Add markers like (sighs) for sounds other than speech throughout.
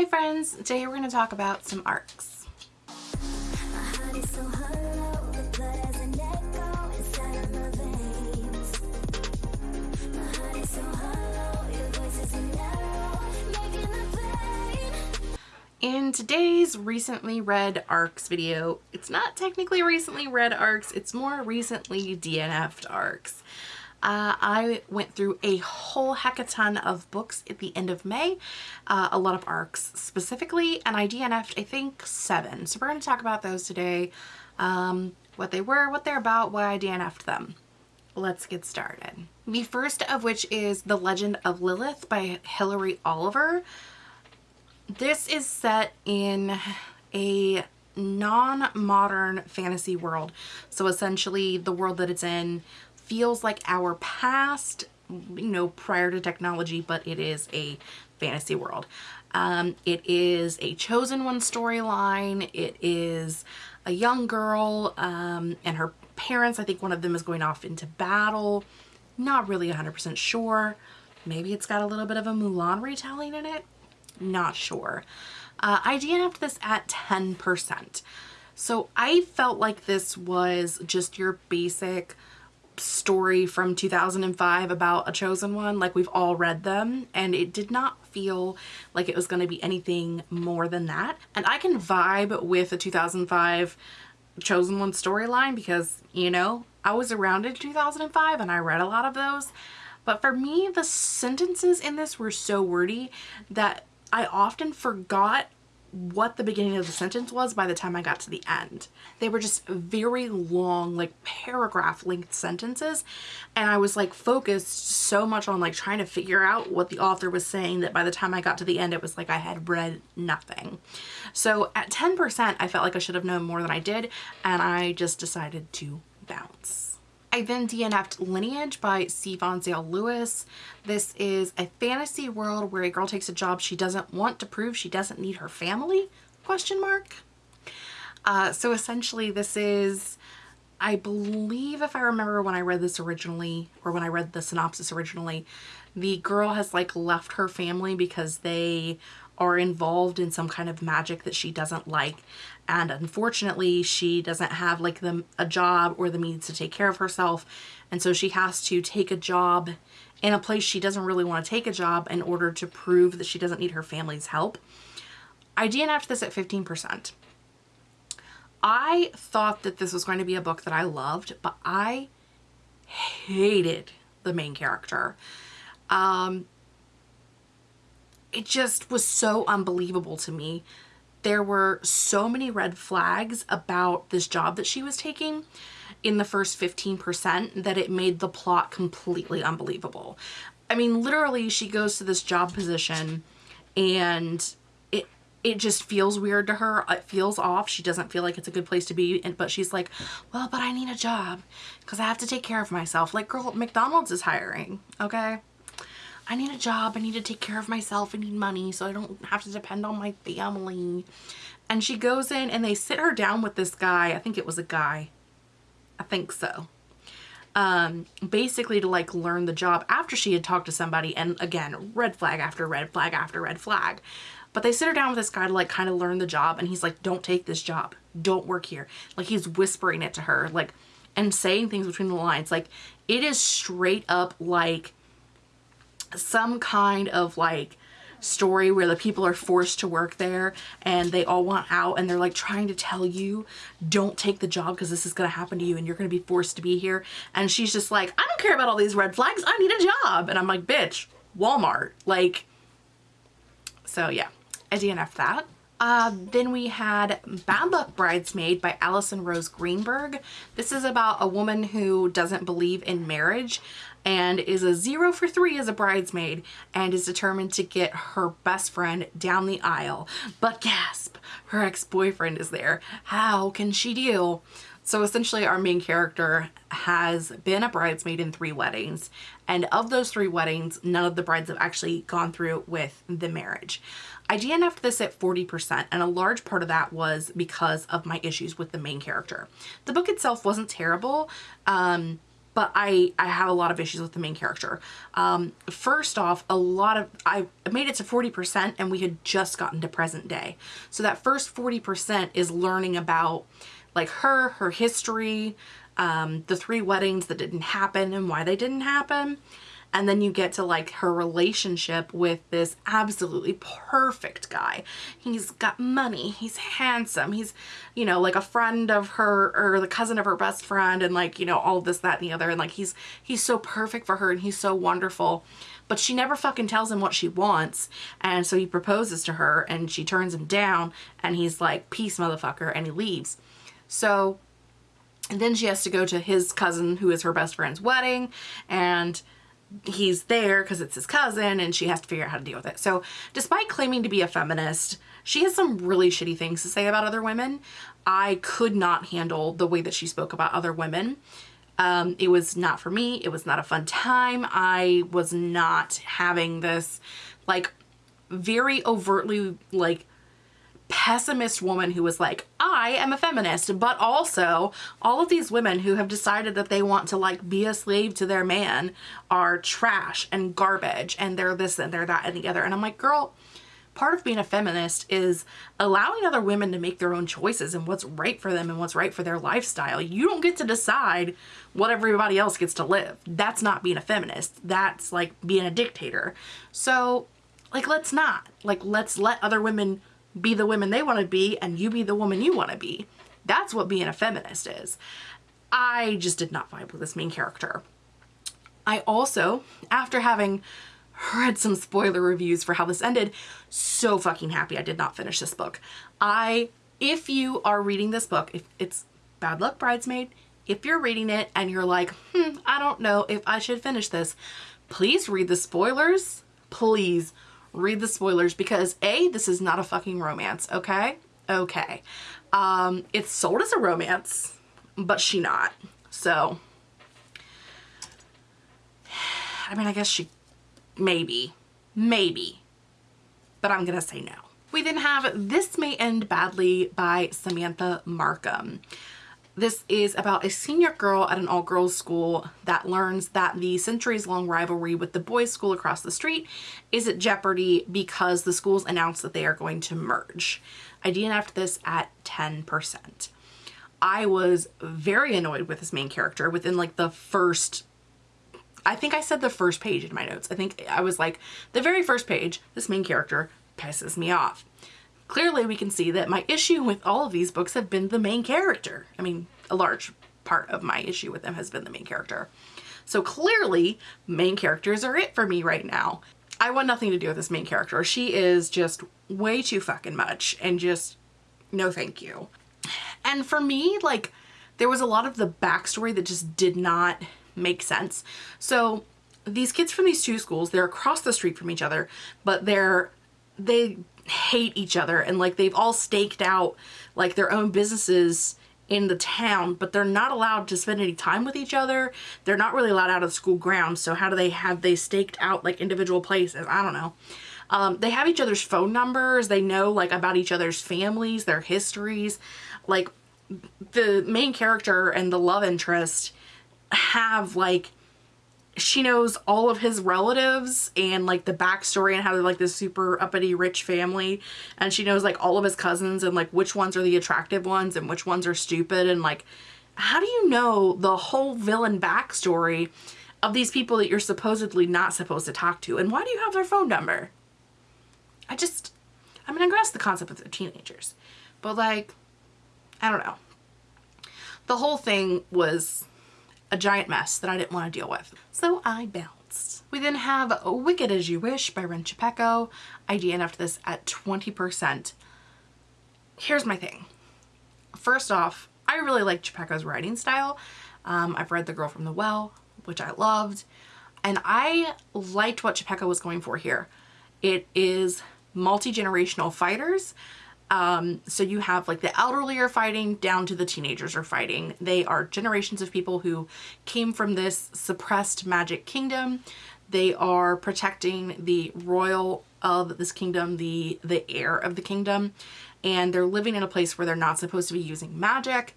Hi friends, today we're going to talk about some arcs. In today's recently read arcs video, it's not technically recently read arcs, it's more recently DNF'd arcs. Uh, I went through a whole heck a ton of books at the end of May, uh, a lot of arcs specifically, and I DNF'd I think seven. So we're going to talk about those today, um, what they were, what they're about, why I DNF'd them. Let's get started. The first of which is The Legend of Lilith by Hilary Oliver. This is set in a non-modern fantasy world. So essentially the world that it's in feels like our past, you know, prior to technology, but it is a fantasy world. Um, it is a chosen one storyline. It is a young girl um, and her parents. I think one of them is going off into battle. Not really 100% sure. Maybe it's got a little bit of a Mulan retelling in it. Not sure. Uh, I DNF'd this at 10%. So I felt like this was just your basic story from 2005 about a chosen one like we've all read them and it did not feel like it was going to be anything more than that. And I can vibe with a 2005 chosen one storyline because you know I was around in 2005 and I read a lot of those. But for me the sentences in this were so wordy that I often forgot what the beginning of the sentence was by the time I got to the end. They were just very long, like paragraph length sentences. And I was like focused so much on like trying to figure out what the author was saying that by the time I got to the end, it was like I had read nothing. So at 10%, I felt like I should have known more than I did. And I just decided to bounce. I then DNF'd Lineage by C. Von Zale Lewis. This is a fantasy world where a girl takes a job she doesn't want to prove she doesn't need her family, question mark. Uh, so essentially this is, I believe if I remember when I read this originally, or when I read the synopsis originally, the girl has like left her family because they are involved in some kind of magic that she doesn't like and unfortunately she doesn't have like the a job or the means to take care of herself and so she has to take a job in a place she doesn't really want to take a job in order to prove that she doesn't need her family's help. I DNF'd this at 15%. I thought that this was going to be a book that I loved, but I hated the main character. Um, it just was so unbelievable to me. There were so many red flags about this job that she was taking in the first 15% that it made the plot completely unbelievable. I mean, literally she goes to this job position and it it just feels weird to her. It feels off. She doesn't feel like it's a good place to be. And, but she's like, well, but I need a job because I have to take care of myself. Like, girl, McDonald's is hiring, okay? I need a job. I need to take care of myself. I need money so I don't have to depend on my family. And she goes in and they sit her down with this guy. I think it was a guy. I think so. Um, basically to like learn the job after she had talked to somebody and again, red flag after red flag after red flag. But they sit her down with this guy to like kind of learn the job and he's like, don't take this job. Don't work here. Like he's whispering it to her like and saying things between the lines. Like it is straight up like some kind of like story where the people are forced to work there and they all want out and they're like trying to tell you don't take the job because this is going to happen to you and you're going to be forced to be here. And she's just like I don't care about all these red flags. I need a job. And I'm like bitch Walmart. Like so yeah. I DNF that. Uh, then we had Bad Luck Bridesmaid by Alison Rose Greenberg. This is about a woman who doesn't believe in marriage and is a zero for three as a bridesmaid and is determined to get her best friend down the aisle. But gasp, her ex-boyfriend is there. How can she deal? So essentially our main character has been a bridesmaid in three weddings and of those three weddings none of the brides have actually gone through with the marriage. I DNF'd this at 40% and a large part of that was because of my issues with the main character. The book itself wasn't terrible. Um, but I, I have a lot of issues with the main character. Um, first off, a lot of, I made it to 40% and we had just gotten to present day. So that first 40% is learning about like her, her history, um, the three weddings that didn't happen and why they didn't happen. And then you get to like her relationship with this absolutely perfect guy. He's got money. He's handsome. He's, you know, like a friend of her or the cousin of her best friend and like, you know, all this, that, and the other. And like, he's, he's so perfect for her and he's so wonderful. But she never fucking tells him what she wants. And so he proposes to her and she turns him down and he's like, peace motherfucker. And he leaves. So and then she has to go to his cousin who is her best friend's wedding and he's there because it's his cousin and she has to figure out how to deal with it. So despite claiming to be a feminist, she has some really shitty things to say about other women. I could not handle the way that she spoke about other women. Um, it was not for me. It was not a fun time. I was not having this like very overtly like pessimist woman who was like, I am a feminist, but also all of these women who have decided that they want to like be a slave to their man are trash and garbage and they're this and they're that and the other. And I'm like, girl, part of being a feminist is allowing other women to make their own choices and what's right for them and what's right for their lifestyle. You don't get to decide what everybody else gets to live. That's not being a feminist. That's like being a dictator. So like, let's not. Like, let's let other women be the women they want to be and you be the woman you want to be. That's what being a feminist is. I just did not vibe with this main character. I also, after having read some spoiler reviews for how this ended, so fucking happy I did not finish this book. I, if you are reading this book, if it's Bad Luck Bridesmaid, if you're reading it and you're like, hmm, I don't know if I should finish this, please read the spoilers. Please read the spoilers because A, this is not a fucking romance, okay? Okay. Um, it's sold as a romance, but she not. So, I mean, I guess she, maybe, maybe, but I'm gonna say no. We then have This May End Badly by Samantha Markum. This is about a senior girl at an all-girls school that learns that the centuries-long rivalry with the boys' school across the street is at jeopardy because the schools announced that they are going to merge. I DNF'd this at 10%. I was very annoyed with this main character within like the first I think I said the first page in my notes. I think I was like, the very first page, this main character pisses me off. Clearly we can see that my issue with all of these books have been the main character. I mean, a large part of my issue with them has been the main character. So clearly main characters are it for me right now. I want nothing to do with this main character. She is just way too fucking much and just no thank you. And for me, like there was a lot of the backstory that just did not make sense. So these kids from these two schools, they're across the street from each other, but they're they hate each other and like they've all staked out like their own businesses in the town, but they're not allowed to spend any time with each other. They're not really allowed out of school grounds. So how do they have they staked out like individual places? I don't know. Um, they have each other's phone numbers. They know like about each other's families, their histories. Like the main character and the love interest have like she knows all of his relatives and like the backstory and how they're like this super uppity rich family. And she knows like all of his cousins and like which ones are the attractive ones and which ones are stupid. And like how do you know the whole villain backstory of these people that you're supposedly not supposed to talk to? And why do you have their phone number? I just I mean I grasp the concept of the teenagers. But like I don't know. The whole thing was a giant mess that I didn't want to deal with. So I bounced. We then have Wicked As You Wish by Rin Chupeco. I DNF'd this at 20%. Here's my thing. First off, I really like Chupeco's writing style. Um, I've read The Girl from the Well, which I loved. And I liked what Chupeco was going for here. It is multi-generational fighters um, so you have like the elderly are fighting down to the teenagers are fighting. They are generations of people who came from this suppressed magic kingdom. They are protecting the royal of this kingdom, the, the heir of the kingdom, and they're living in a place where they're not supposed to be using magic.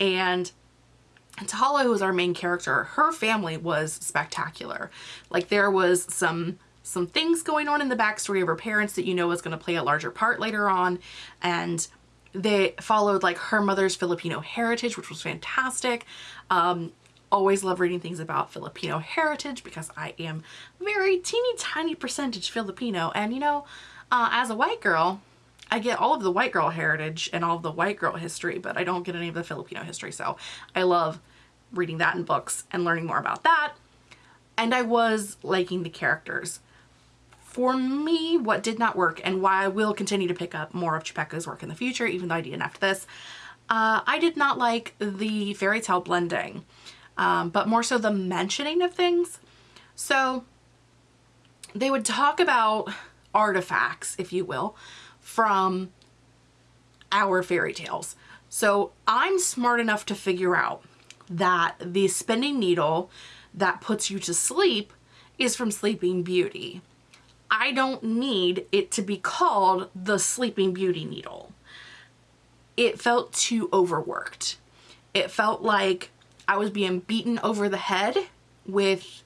And Tahala, who is our main character, her family was spectacular. Like there was some some things going on in the backstory of her parents that you know is going to play a larger part later on. And they followed like her mother's Filipino heritage, which was fantastic. Um, always love reading things about Filipino heritage because I am very teeny tiny percentage Filipino. And you know, uh, as a white girl, I get all of the white girl heritage and all of the white girl history, but I don't get any of the Filipino history. So I love reading that in books and learning more about that. And I was liking the characters. For me, what did not work and why I will continue to pick up more of Chupeco's work in the future, even though I didn't after this, uh, I did not like the fairy tale blending, um, but more so the mentioning of things. So they would talk about artifacts, if you will, from our fairy tales. So I'm smart enough to figure out that the spinning needle that puts you to sleep is from Sleeping Beauty. I don't need it to be called the Sleeping Beauty needle. It felt too overworked. It felt like I was being beaten over the head with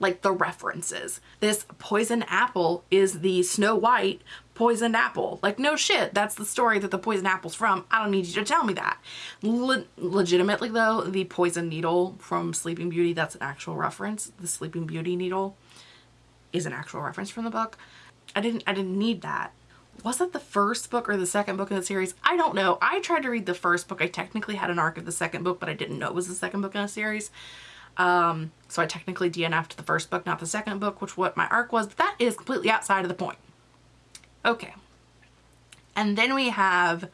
like the references. This poison apple is the Snow White poisoned apple. Like no shit, that's the story that the poison apple's from. I don't need you to tell me that. Le legitimately though, the poison needle from Sleeping Beauty, that's an actual reference. The Sleeping Beauty needle is an actual reference from the book. I didn't I didn't need that. Was that the first book or the second book in the series? I don't know. I tried to read the first book. I technically had an arc of the second book, but I didn't know it was the second book in the series. Um, so I technically DNF'd the first book, not the second book, which what my arc was, but that is completely outside of the point. Okay. And then we have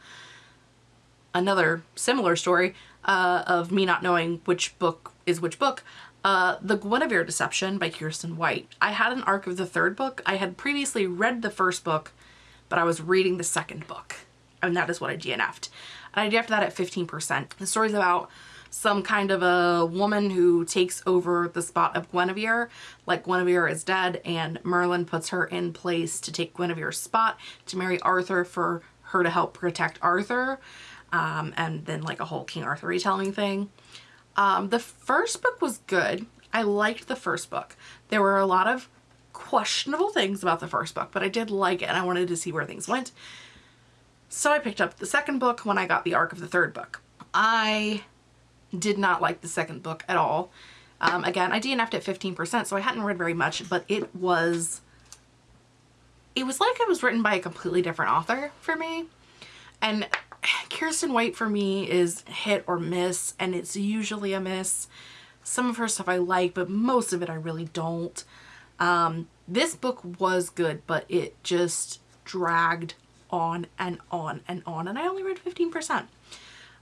another similar story uh, of me not knowing which book is which book. Uh, the Guinevere Deception by Kiersten White. I had an arc of the third book. I had previously read the first book, but I was reading the second book. And that is what I DNF'd. And I DNF'd that at 15%. The story's about some kind of a woman who takes over the spot of Guinevere. Like Guinevere is dead and Merlin puts her in place to take Guinevere's spot to marry Arthur for her to help protect Arthur. Um, and then like a whole King Arthur retelling thing. Um, the first book was good. I liked the first book. There were a lot of questionable things about the first book, but I did like it and I wanted to see where things went. So I picked up the second book when I got the arc of the third book. I did not like the second book at all. Um, again, I DNF'd at 15%, so I hadn't read very much, but it was, it was like it was written by a completely different author for me. And (sighs) Kiersten White for me is hit or miss, and it's usually a miss. Some of her stuff I like, but most of it I really don't. Um, this book was good, but it just dragged on and on and on, and I only read 15%.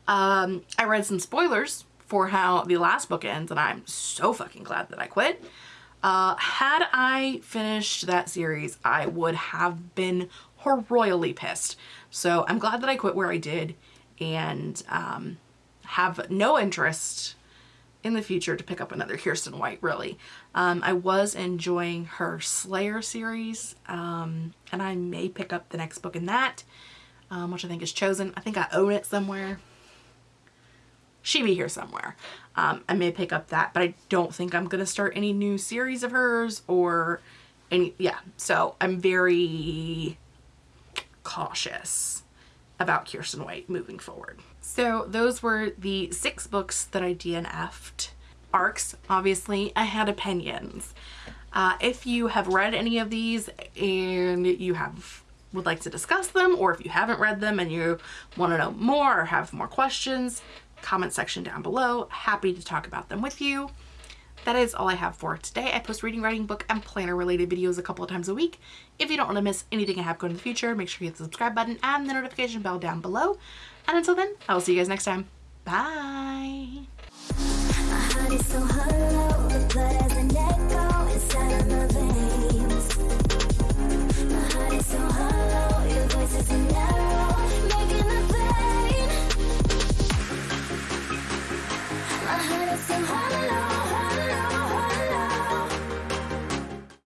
Um, I read some spoilers for how the last book ends and I'm so fucking glad that I quit. Uh, had I finished that series, I would have been royally pissed. So I'm glad that I quit where I did and um, have no interest in the future to pick up another Kiersten White, really. Um, I was enjoying her Slayer series, um, and I may pick up the next book in that, um, which I think is Chosen. I think I own it somewhere she be here somewhere. Um, I may pick up that, but I don't think I'm going to start any new series of hers or any, yeah. So I'm very cautious about Kiersten White moving forward. So those were the six books that I DNF'd. Arcs, obviously, I had opinions. Uh, if you have read any of these and you have would like to discuss them or if you haven't read them and you want to know more or have more questions, comment section down below. Happy to talk about them with you that is all I have for today. I post reading, writing, book, and planner related videos a couple of times a week. If you don't want to miss anything I have going in the future, make sure you hit the subscribe button and the notification bell down below. And until then, I will see you guys next time. Bye! so hollow